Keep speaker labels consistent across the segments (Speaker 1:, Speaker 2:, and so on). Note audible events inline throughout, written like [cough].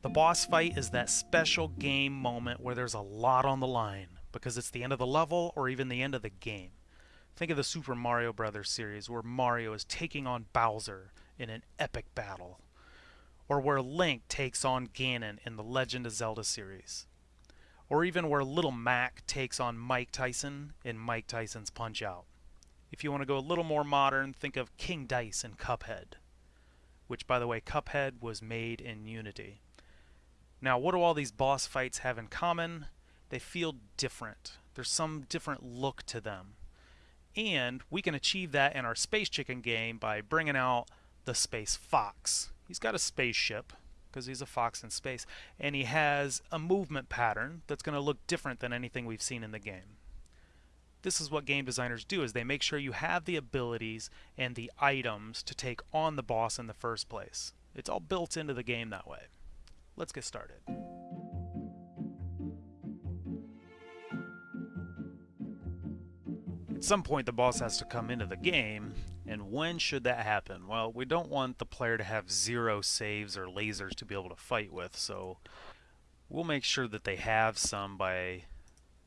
Speaker 1: The boss fight is that special game moment where there's a lot on the line because it's the end of the level or even the end of the game. Think of the Super Mario Bros. series where Mario is taking on Bowser in an epic battle, or where Link takes on Ganon in the Legend of Zelda series, or even where Little Mac takes on Mike Tyson in Mike Tyson's Punch Out. If you want to go a little more modern, think of King Dice and Cuphead, which, by the way, Cuphead was made in Unity. Now, what do all these boss fights have in common? They feel different. There's some different look to them. And we can achieve that in our Space Chicken game by bringing out the Space Fox. He's got a spaceship, because he's a fox in space, and he has a movement pattern that's going to look different than anything we've seen in the game this is what game designers do is they make sure you have the abilities and the items to take on the boss in the first place. It's all built into the game that way. Let's get started. At some point the boss has to come into the game, and when should that happen? Well, we don't want the player to have zero saves or lasers to be able to fight with, so we'll make sure that they have some by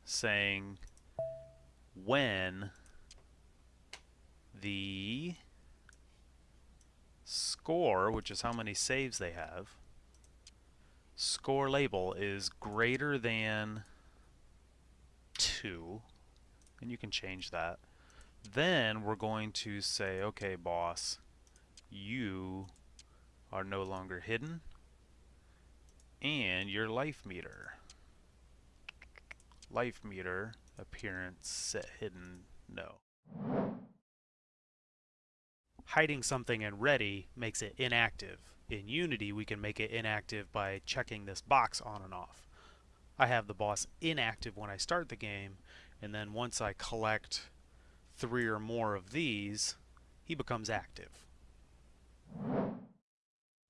Speaker 1: saying when the score, which is how many saves they have, score label is greater than 2, and you can change that, then we're going to say, okay, boss, you are no longer hidden, and your life meter. Life meter appearance set hidden no. Hiding something in ready makes it inactive. In Unity we can make it inactive by checking this box on and off. I have the boss inactive when I start the game and then once I collect three or more of these he becomes active.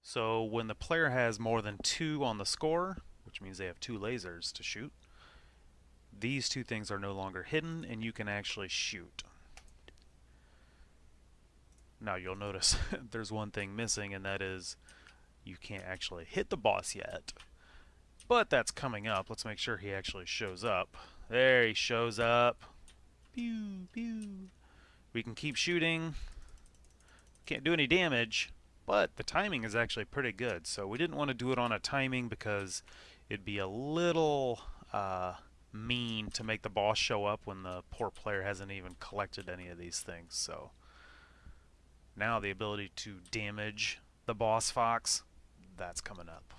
Speaker 1: So when the player has more than two on the score, which means they have two lasers to shoot, these two things are no longer hidden and you can actually shoot. Now you'll notice [laughs] there's one thing missing and that is you can't actually hit the boss yet. But that's coming up. Let's make sure he actually shows up. There he shows up. Pew, pew. We can keep shooting. Can't do any damage, but the timing is actually pretty good. So we didn't want to do it on a timing because it'd be a little uh, mean to make the boss show up when the poor player hasn't even collected any of these things. So now the ability to damage the boss fox, that's coming up.